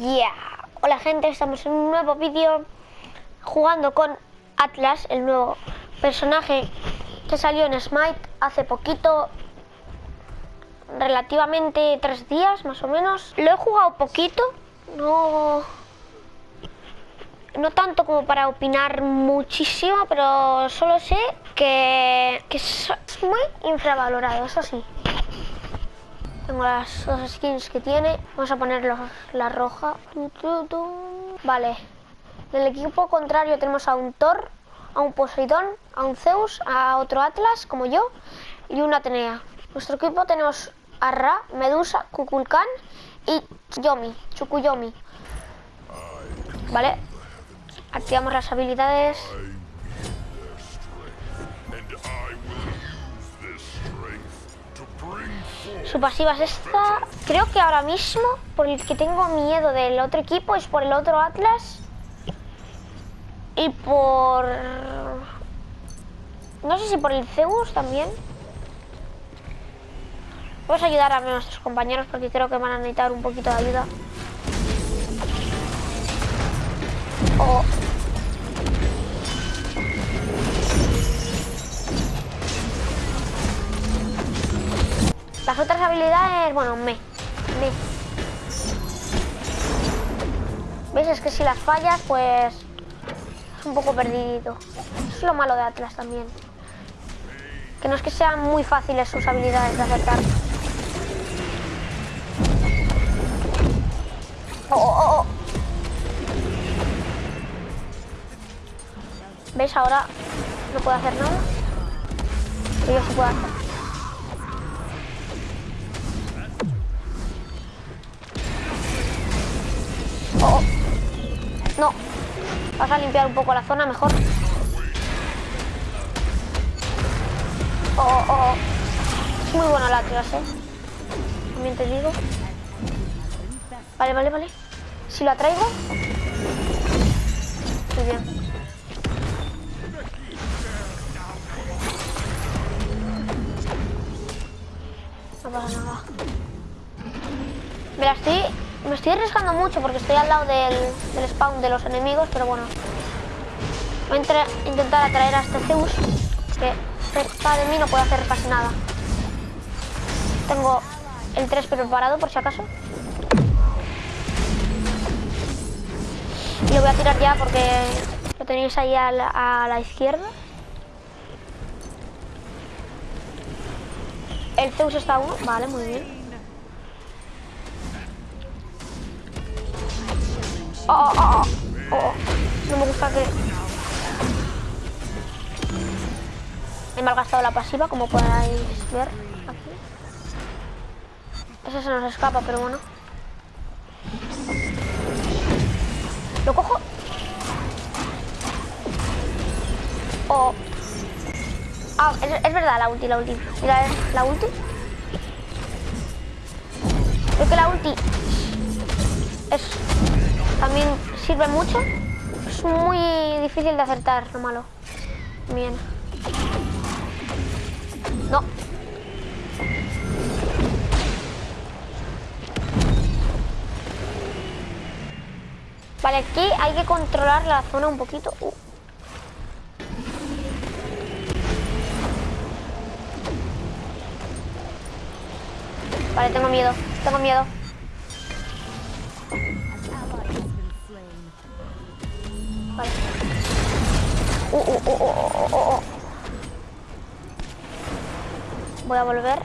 Yeah. Hola gente, estamos en un nuevo vídeo jugando con Atlas, el nuevo personaje que salió en Smite hace poquito, relativamente tres días más o menos. Lo he jugado poquito, no, no tanto como para opinar muchísimo, pero solo sé que, que es muy infravalorado, eso sí. Tengo las dos skins que tiene. Vamos a poner la roja. Vale. En el equipo contrario tenemos a un Thor, a un Poseidón, a un Zeus, a otro Atlas, como yo, y una Atenea. Nuestro equipo tenemos a Ra, Medusa, Kukulkan y Yomi, Chukuyomi. Vale. Activamos las habilidades. Su pasiva es esta. Creo que ahora mismo, por el que tengo miedo del otro equipo, es por el otro Atlas. Y por... No sé si por el Zeus también. Vamos a ayudar a nuestros compañeros porque creo que van a necesitar un poquito de ayuda. Oh. Las otras habilidades, bueno, me. Me. ¿Ves? Es que si las fallas, pues... Es un poco perdido. Es lo malo de Atlas también. Que no es que sean muy fáciles sus habilidades de acertar. Oh, oh, oh. ¿Ves? Ahora no puedo hacer nada. Y yo sí puedo hacer. Vas a limpiar un poco la zona mejor. Oh, oh, oh. Es muy bueno el Atlas, ¿eh? También te digo. Vale, vale, vale. Si lo atraigo... Muy bien. No pasa nada. Mira, estoy me estoy arriesgando mucho porque estoy al lado del, spawn de los enemigos, pero bueno. Voy a intentar atraer a este Zeus, que cerca de mí no puede hacer casi nada. Tengo el 3 preparado por si acaso. Y lo voy a tirar ya porque lo tenéis ahí a la izquierda. El Zeus está uno. Vale, muy bien. Oh, oh, oh, No me gusta que... He malgastado la pasiva, como podéis ver aquí. Ese se nos escapa, pero bueno. ¿Lo cojo? Oh. Ah, es, verdad, la ulti, la ulti. Mira, la ulti. Creo que la ulti es también sirve mucho. Es muy difícil de acertar, lo malo. Bien. No. Vale, aquí hay que controlar la zona un poquito. Uh. Vale, tengo miedo, tengo miedo. Voy a volver.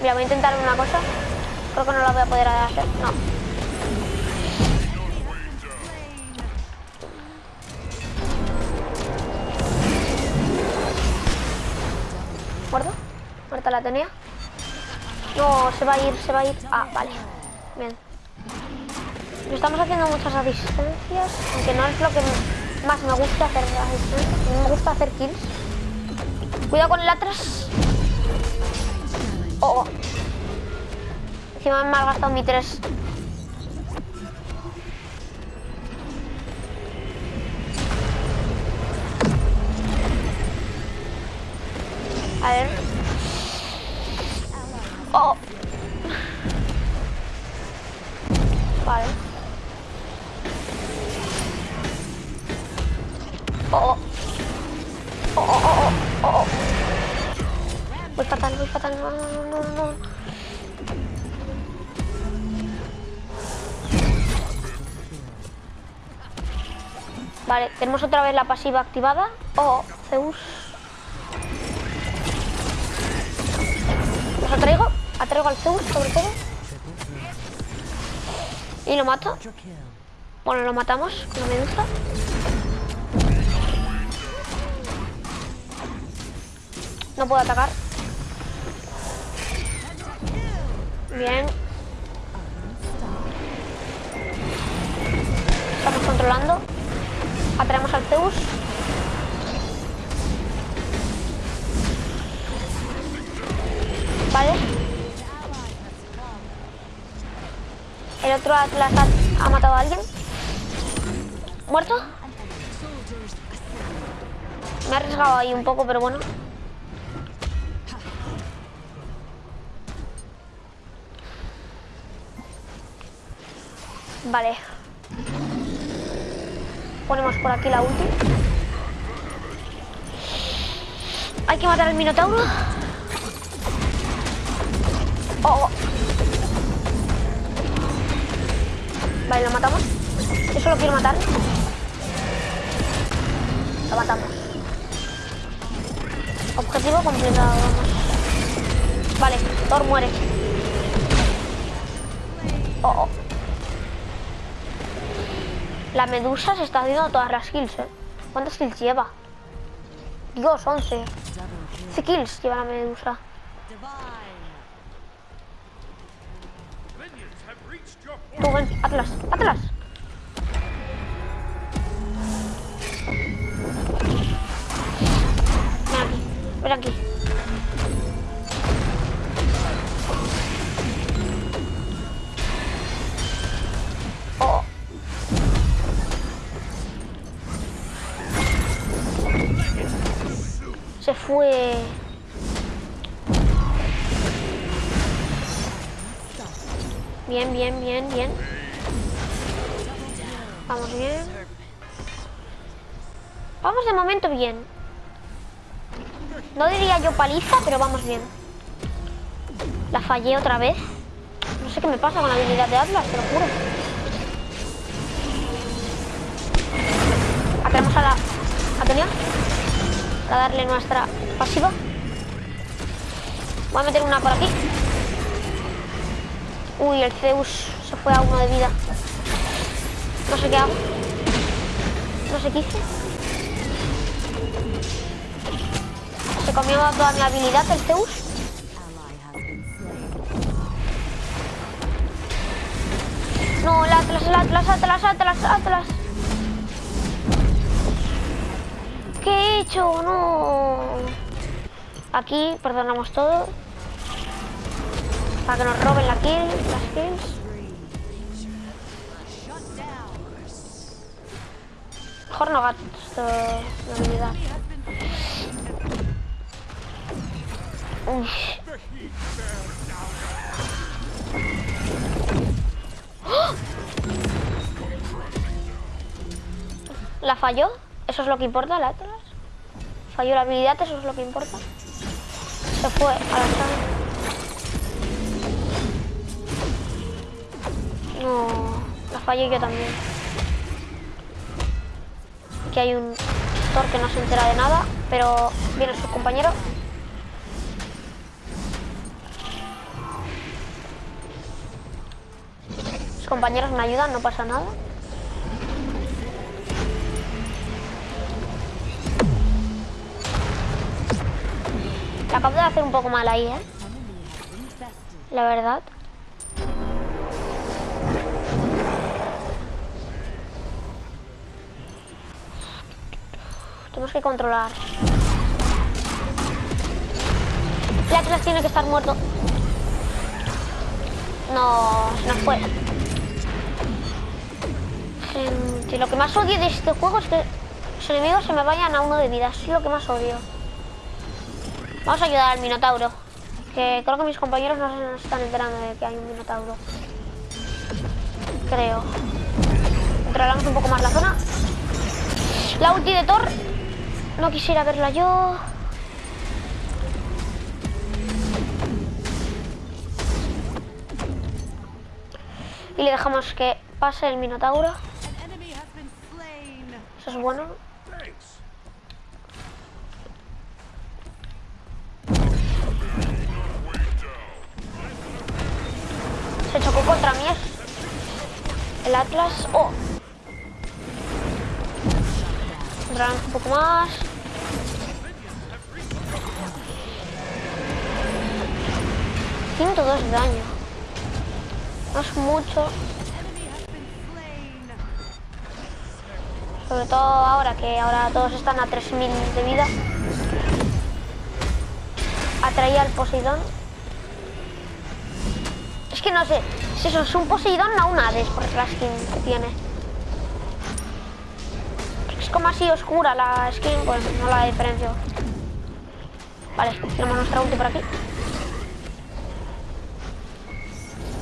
Mira, voy a intentar una cosa. Creo que no la voy a poder hacer. No. ¿Muerto? ¿Muerta la tenía? No, se va a ir, se va a ir. Ah, vale. Bien. Estamos haciendo muchas asistencias, aunque no es lo que más me gusta hacer. Me gusta hacer kills. Cuidado con el atrás. Oh, oh. Encima me ha gastado mi 3. A ver. Oh. Vale. Oh, oh, oh, oh. Voy fatal, voy fatal. No, no, no, no. Vale, tenemos otra vez la pasiva activada. Oh, Zeus. Los atraigo. Atraigo al Zeus, sobre todo. Y lo mato. Bueno, lo matamos con la medusa. No puedo atacar. Bien. Estamos controlando. Atraemos al Zeus. Vale. El otro Atlas ha, matado a alguien. ¿Muerto? Me he arriesgado ahí un poco, pero bueno. Vale. Ponemos por aquí la ulti. Hay que matar al Minotauro. Oh, oh. Vale, lo matamos. Yo solo quiero matar. Lo matamos. Objetivo completado. Vale, Thor muere. Oh, oh. La medusa se está haciendo todas las kills, ¿eh? ¿Cuántas kills lleva? Dios, 11. 11 kills lleva la medusa. Ven, Atlas, Atlas. Ven aquí, ven aquí. Bien, bien, bien, bien. Vamos bien. Vamos de momento bien. No diría yo paliza, pero vamos bien. La fallé otra vez. No sé qué me pasa con la habilidad de Atlas, te lo juro. Atraemos a la Atenea para darle nuestra pasiva. Voy a meter una por aquí. Uy, el Zeus se fue a uno de vida. No sé qué hago. No sé qué hice. Se comió toda mi habilidad el Zeus. No, el Atlas, el Atlas, Atlas, Atlas, Atlas. ¿Qué he hecho? No. Aquí perdonamos todo. Para que nos roben la kill, las kills. Mejor no gasto la habilidad. ¿La falló? ¿Eso es lo que importa, la Atlas? Falló la habilidad, eso es lo que importa. Se fue a la sala. No, la fallé yo también. Aquí hay un Thor que no se entera de nada, pero viene su compañero. Sus compañeros me ayudan, no pasa nada. La acabo de hacer un poco mal ahí, ¿eh? La verdad. Tenemos que controlar. Atlas tiene que estar muerto. No, nos fue. Gente, lo que más odio de este juego es que los enemigos se me vayan a uno de vida. Es lo que más odio. Vamos a ayudar al Minotauro. Que creo que mis compañeros no se están enterando de que hay un Minotauro. Creo. Controlamos un poco más la zona. La ulti de Thor no quisiera verla yo. Y le dejamos que pase el Minotauro. Eso es bueno. Se chocó contra mí el Atlas. Oh. Un poco más. ...102 de daño. No es mucho. Sobre todo ahora que ahora todos están a 3000 de vida. Atraía al Poseidón. Es que no sé si eso es un Poseidón o un Hades por la skin que tiene. Como así oscura la skin, pues no la diferencio. Vale, tenemos nuestra ulti por aquí.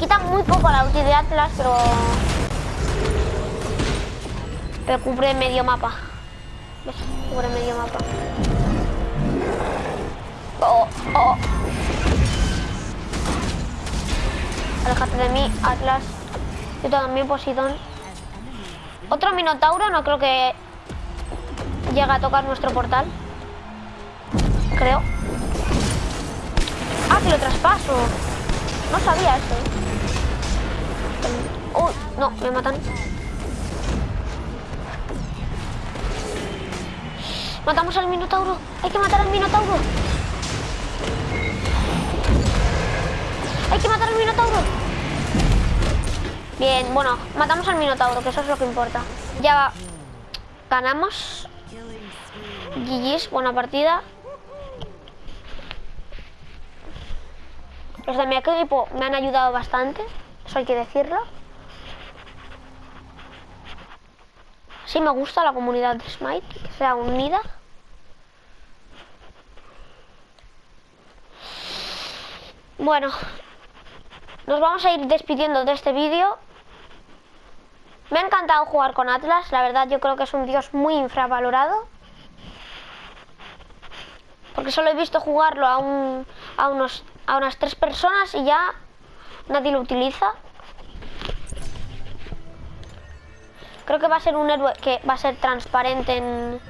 Quita muy poco la ulti de Atlas, pero pero cubre medio mapa. ¿Ves? Cubre medio mapa. Oh, oh. Aléjate de mí, Atlas. Yo también, Posidón. Otro Minotauro, no creo que llegue a tocar nuestro portal. Creo. Ah, que lo traspaso. No sabía eso. Uy, no, me matan. Matamos al Minotauro. Hay que matar al Minotauro. Hay que matar al Minotauro. Bien, bueno, matamos al Minotauro, que eso es lo que importa. Ya ganamos. GG's, buena partida. Los de mi equipo me han ayudado bastante, eso hay que decirlo. Sí me gusta la comunidad de Smite, que sea unida. Bueno, nos vamos a ir despidiendo de este vídeo. Me ha encantado jugar con Atlas, la verdad yo creo que es un dios muy infravalorado. Porque solo he visto jugarlo a, un, a, unos, a unas tres personas y ya nadie lo utiliza. Creo que va a ser un héroe que va a ser transparente en,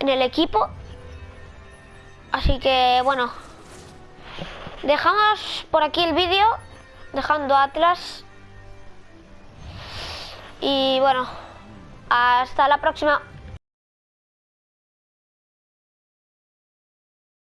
en el equipo. Así que, bueno. Dejamos por aquí el vídeo. Dejando Atlas. Y bueno. Hasta la próxima.